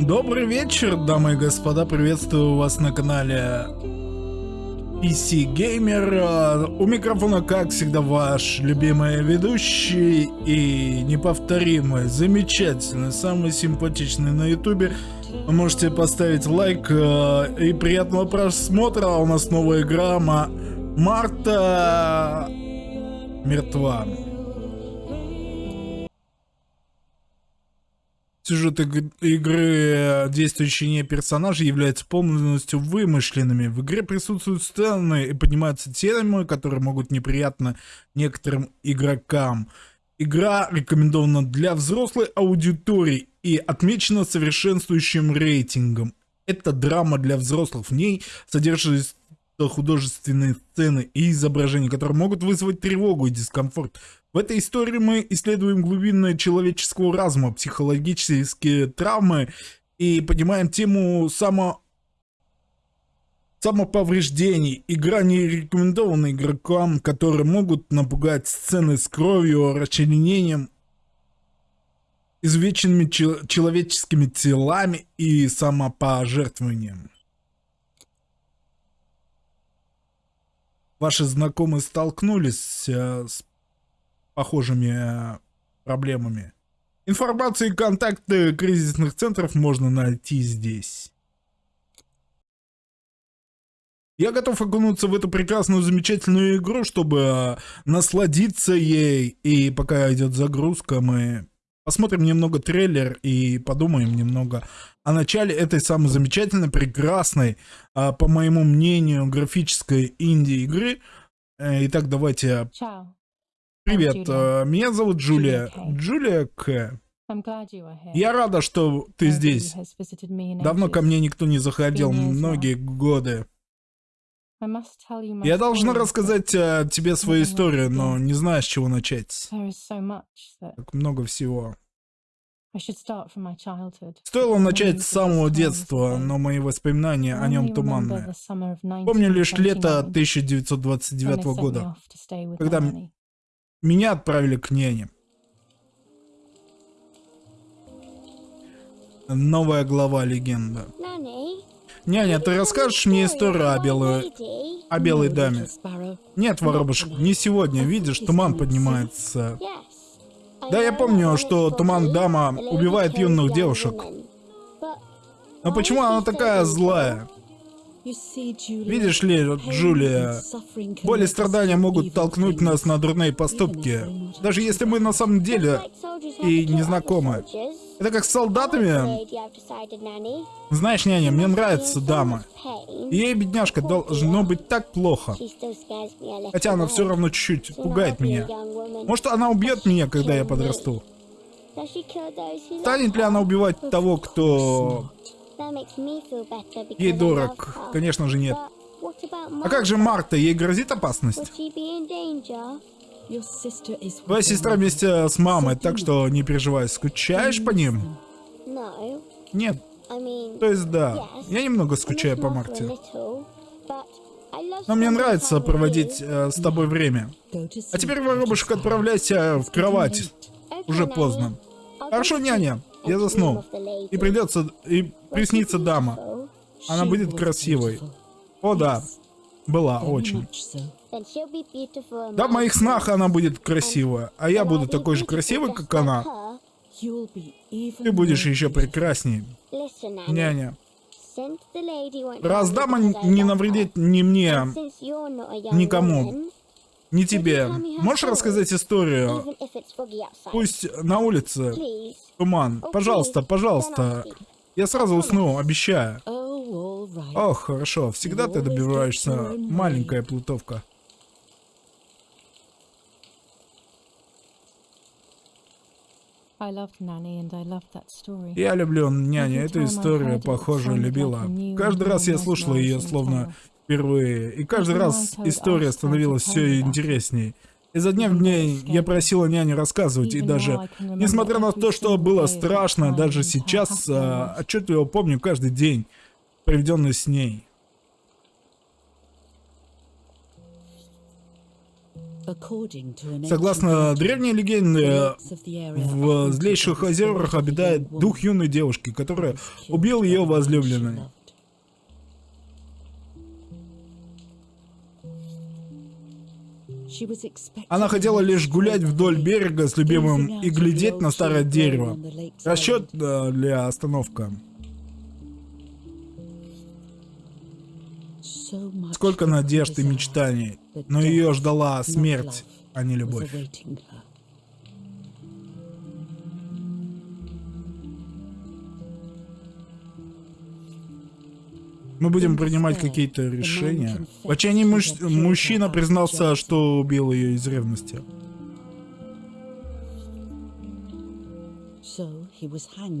Добрый вечер, дамы и господа, приветствую вас на канале PC Gamer. У микрофона, как всегда, ваш любимый ведущий и неповторимый, замечательный, самый симпатичный на ютубе. Можете поставить лайк э, и приятного просмотра. У нас новая игра Марта мертва. Сюжет игры, действующие персонажи являются полностью вымышленными. В игре присутствуют сцены и поднимаются темы, которые могут неприятно некоторым игрокам. Игра рекомендована для взрослой аудитории и отмечена совершенствующим рейтингом. Это драма для взрослых. В ней содержится художественные сцены и изображения, которые могут вызвать тревогу и дискомфорт. В этой истории мы исследуем глубины человеческого разума, психологические травмы и поднимаем тему само... самоповреждений. Игра не рекомендована игрокам, которые могут напугать сцены с кровью, расчленением, извеченными человеческими телами и самопожертвованием. ваши знакомые столкнулись э, с похожими э, проблемами. Информацию и контакты кризисных центров можно найти здесь. Я готов окунуться в эту прекрасную, замечательную игру, чтобы э, насладиться ей. И пока идет загрузка, мы посмотрим немного трейлер и подумаем немного о начале этой самой замечательной, прекрасной, а, по моему мнению, графической инди-игры. Э, итак, давайте... Привет, а, меня зовут Джулия. Джулия К. Я рада, что ты здесь. Давно ко мне никто не заходил, многие годы. Я должна рассказать а, тебе свою историю, но не знаю, с чего начать. Так много всего. Стоило начать с самого детства, но мои воспоминания о нем туманные. Помню лишь лето 1929 года, когда меня отправили к няне. Новая глава легенда. Няня, ты расскажешь мне историю о белой, о белой даме? Нет, воробушек, не сегодня. Видишь, туман поднимается. Да, я помню, что Туман Дама убивает юных девушек. Но почему она такая злая? Видишь ли, Джулия, боль и страдания могут толкнуть нас на дурные поступки, даже если мы на самом деле и не знакомы. Это как с солдатами. Знаешь, няня, мне нравится дама. Ей, бедняжка, должно быть так плохо. Хотя она все равно чуть-чуть пугает меня. Может, она убьет меня, когда я подрасту? Станет ли она убивать того, кто ей дорог? Конечно же нет. А как же Марта? Ей грозит опасность? Твоя сестра вместе с мамой, так что не переживай. Скучаешь по ним? Нет. То есть да, я немного скучаю по Марте. Но мне нравится проводить э, с тобой время. А теперь, воробушек, отправляйся в кровать. Уже поздно. Хорошо, няня. Я заснул. И придется... И приснится дама. Она будет красивой. О, да. Была очень. Да, в моих снах она будет красивая, а я буду такой же красивый, как она. Ты будешь еще прекрасней. Няня. Раз дама не навредит ни мне, никому, ни тебе, можешь рассказать историю? Пусть на улице туман. Пожалуйста, пожалуйста. Я сразу усну, обещаю. Ох, хорошо. Всегда ты добиваешься, маленькая плутовка. Я люблю няню, эту историю, похоже, любила. Каждый раз я слушала ее словно впервые, и каждый раз история становилась все интересней. Изо дня в день я просила няню рассказывать, и даже, несмотря на то, что было страшно, даже сейчас а, отчетливо помню каждый день, проведенный с ней. Согласно древней легенде, в злейших озерах обитает дух юной девушки, который убил ее возлюбленный. Она хотела лишь гулять вдоль берега с любимым и глядеть на старое дерево. Расчет для остановка. Сколько надежд и мечтаний, но ее ждала смерть, а не любовь. Мы будем принимать какие-то решения. В отчаянии муж... мужчина признался, что убил ее из ревности.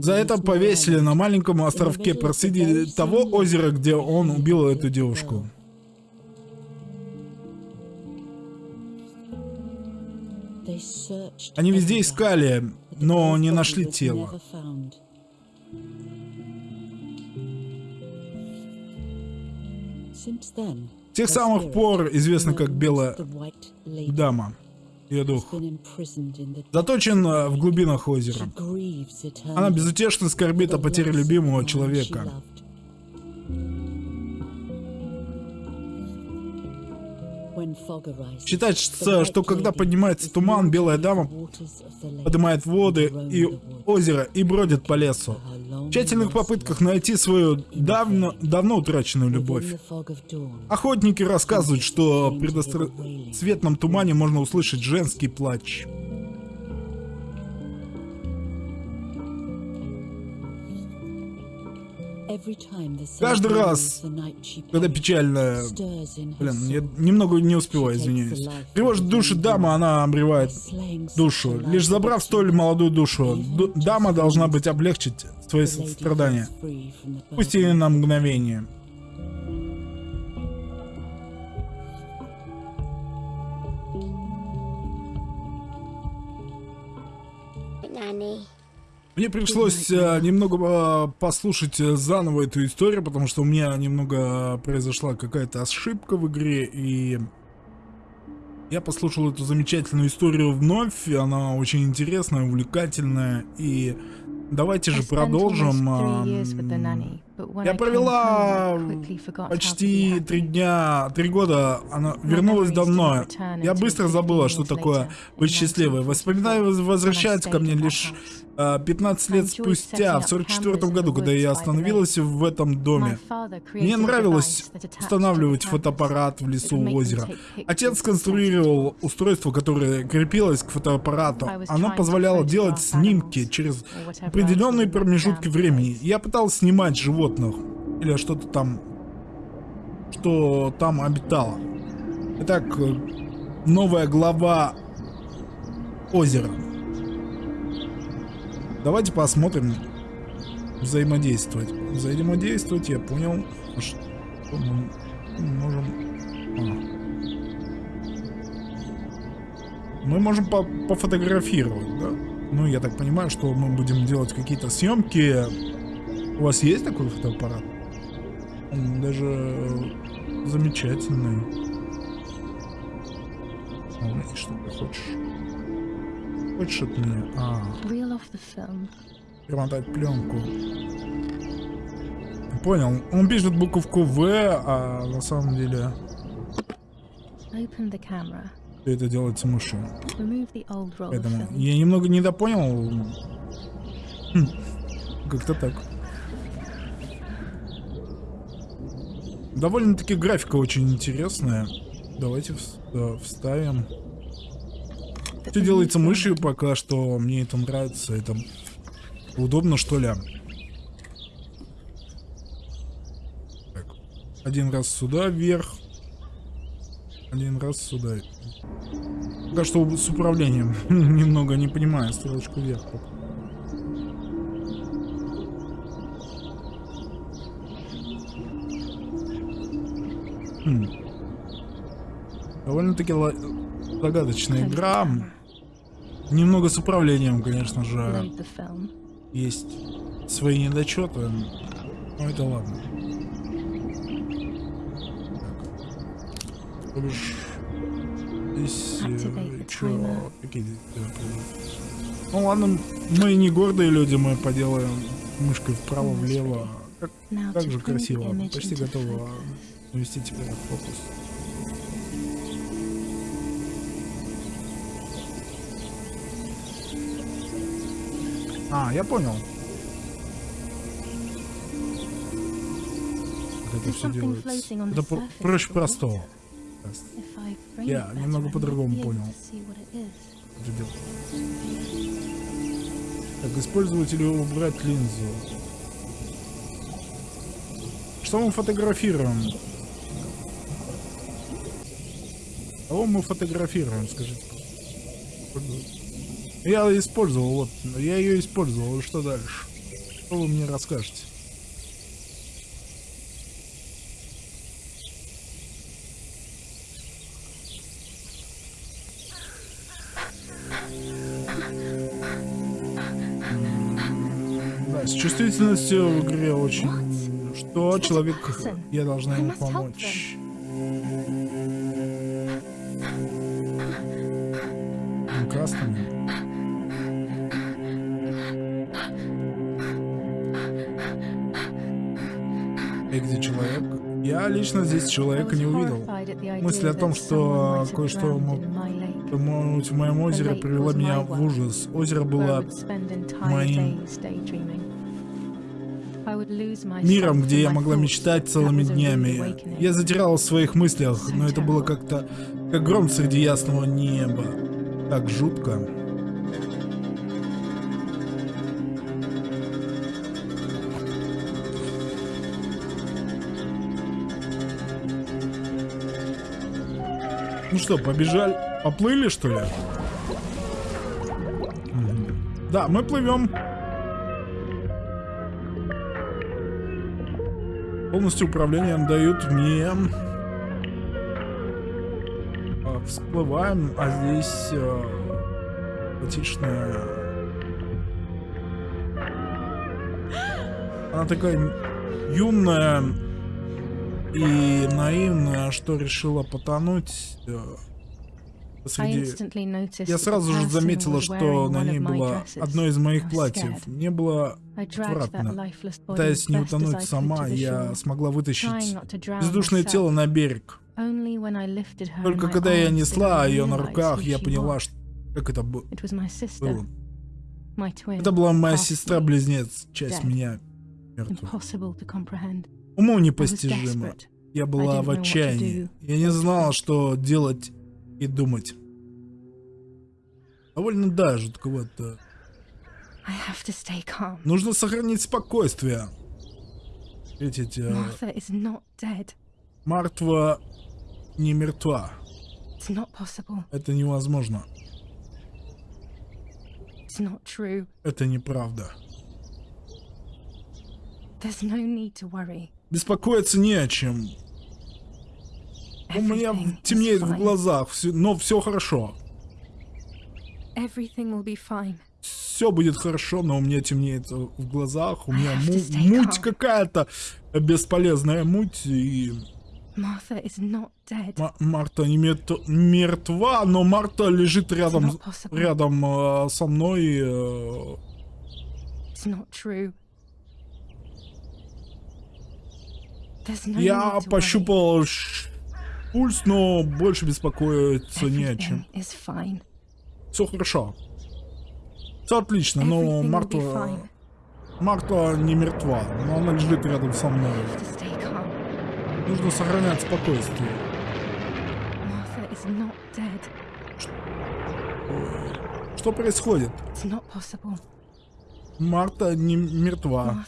За это повесили на маленьком островке посреди того озера, где он убил эту девушку. Они везде искали, но не нашли тело. С тех самых пор известна как Белая Дама. Ее дух заточен э, в глубинах озера. Она безутешно скорбит о потере любимого человека. Считается, что когда поднимается туман, белая дама поднимает воды и озеро и бродит по лесу. В тщательных попытках найти свою давно, давно утраченную любовь. Охотники рассказывают, что в предосветном тумане можно услышать женский плач. Каждый раз, когда печально... Блин, я немного не успеваю, извиняюсь. Тревожит души дама, она обревает душу. Лишь забрав столь молодую душу, дама должна быть облегчить свои страдания. Пусть и на мгновение. Мне пришлось э, немного э, послушать э, заново эту историю, потому что у меня немного произошла какая-то ошибка в игре, и я послушал эту замечательную историю вновь, она очень интересная, увлекательная, и давайте же продолжим. Я провела почти три дня, три года, она вернулась давно. Я быстро забыла, что такое быть счастливой. Воспоминания возвращаются ко мне лишь 15 лет спустя, в 44 году, когда я остановилась в этом доме. Мне нравилось устанавливать фотоаппарат в лесу у озера. Отец сконструировал устройство, которое крепилось к фотоаппарату. Оно позволяло делать снимки через определенные промежутки времени. Я пытался снимать животных или что-то там, что там обитало. Итак, новая глава озера. Давайте посмотрим. Взаимодействовать. Взаимодействовать, я понял. Что мы можем... А. Мы можем по пофотографировать, да? Ну, я так понимаю, что мы будем делать какие-то съемки. У вас есть такой фотоаппарат? Он даже замечательный. А, что ты хочешь? Хочешь от меня? А. Перемотать пленку. Понял. Он пишет буковку В, а на самом деле... Это делается мышью. Поэтому я немного недопонял. Хм. Как-то так. Довольно-таки графика очень интересная. Давайте вставим. Все делается мышью пока что. Мне это нравится. Это удобно, что ли. Так. Один раз сюда вверх. Один раз сюда. Пока что с управлением. Немного не понимаю. Стрелочку вверх пока. Хм. Довольно-таки загадочная игра. Немного с управлением, конечно же, есть свои недочеты, но это ладно. Так. Здесь... Э, чё? Какие здесь Ну ладно, мы не гордые люди, мы поделаем мышкой вправо-влево. Как, как же красиво. Почти готово навести теперь фокус. А, я понял. Как это все делается. Это проще простого. Я немного по-другому понял. Так, использовать или убрать линзу. Что мы фотографируем? Кого мы фотографируем, скажите? Я использовал, вот, я ее использовал, что дальше? Что вы мне расскажете? Да, с чувствительностью в игре очень... Что человек... Я должна ему помочь. Красными. И где человек? Я лично здесь человека не увидел. Мысль о том, что кое-что мог в моем озере привела меня в ужас. Озеро было моим миром, где я могла мечтать целыми днями. Я затерялась в своих мыслях, но это было как-то как гром среди ясного неба. Так жутко. Ну что, побежали? Поплыли, что ли? Да, мы плывем. Полностью управление дают мне. А, всплываем, а здесь э, готичная. Она такая юная и наивная, что решила потонуть. Посреди... Я сразу же заметила, что на ней было одно из моих платьев. Мне было отвратно. Пытаясь не утонуть сама, я смогла вытащить бездушное тело на берег. Только когда я несла ее на руках, я поняла, что... как это было. Это была моя сестра-близнец, часть меня мертва. Уму непостижимо. Я была в отчаянии. Я не знала, что делать и думать. Довольно да, жутковато. Нужно сохранить спокойствие. Видите, э, Мартва не мертва. Это невозможно. Это неправда. Беспокоиться не о чем. У меня темнеет в глазах, но все хорошо. Все будет хорошо, но у меня темнеет в глазах, у меня му муть какая-то, бесполезная муть и... Марта не мертва, но Марта лежит рядом, рядом э, со мной. Э... Я пощупал пульс, но больше беспокоиться не о чем. Все хорошо. Все отлично, но Марта... Марта не мертва, но она лежит рядом со мной. Нужно сохранять спокойствие. Что происходит? Марта не мертва.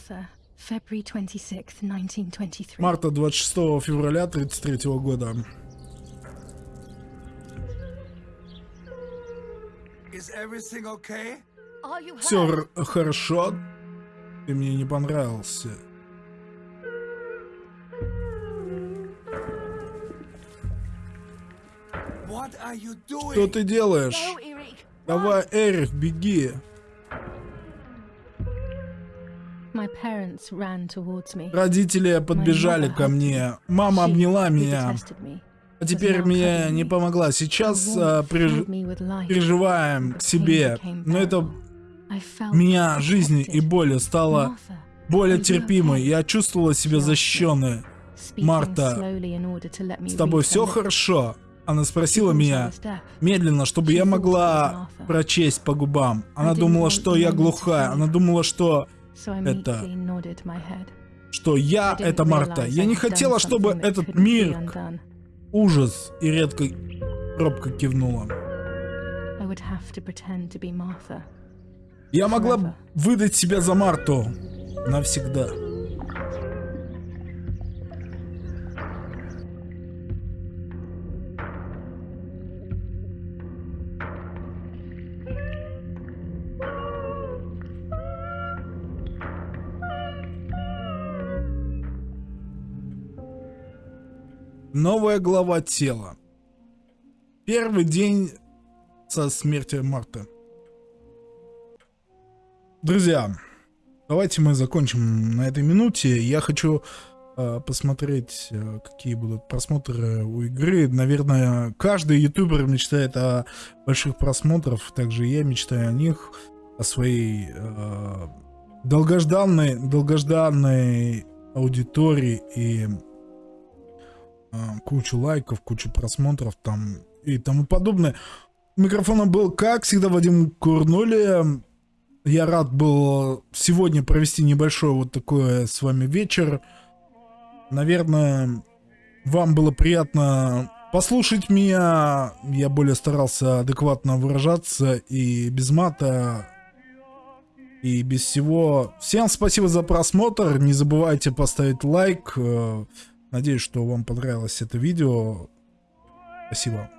Марта 26 февраля 1933 года. Все хорошо? Ты мне не понравился. Что ты делаешь? Давай, Эрик, беги. Родители подбежали ко мне. Мама обняла меня. А теперь мне не помогла. Сейчас а, переж... переживаем к себе. Но это меня жизни и боли стало более терпимой. Я чувствовала себя защищенной. Марта, с тобой все хорошо? Она спросила меня медленно, чтобы я могла прочесть по губам. Она думала, что я глухая. Она думала, что это... Что я — это Марта. Я не хотела, чтобы этот мир... Ужас. И редко робко кивнула. Я могла выдать себя за Марту. Навсегда. Новая глава тела. Первый день со смерти Марта. Друзья, давайте мы закончим на этой минуте. Я хочу э, посмотреть, э, какие будут просмотры у игры. Наверное, каждый ютубер мечтает о больших просмотрах, также я мечтаю о них, о своей э, долгожданной, долгожданной аудитории и кучу лайков, кучу просмотров там и тому подобное. Микрофоном был, как всегда, Вадим Курнули. Я рад был сегодня провести небольшой вот такой с вами вечер. Наверное, вам было приятно послушать меня. Я более старался адекватно выражаться и без мата, и без всего. Всем спасибо за просмотр. Не забывайте поставить лайк. Надеюсь, что вам понравилось это видео. Спасибо.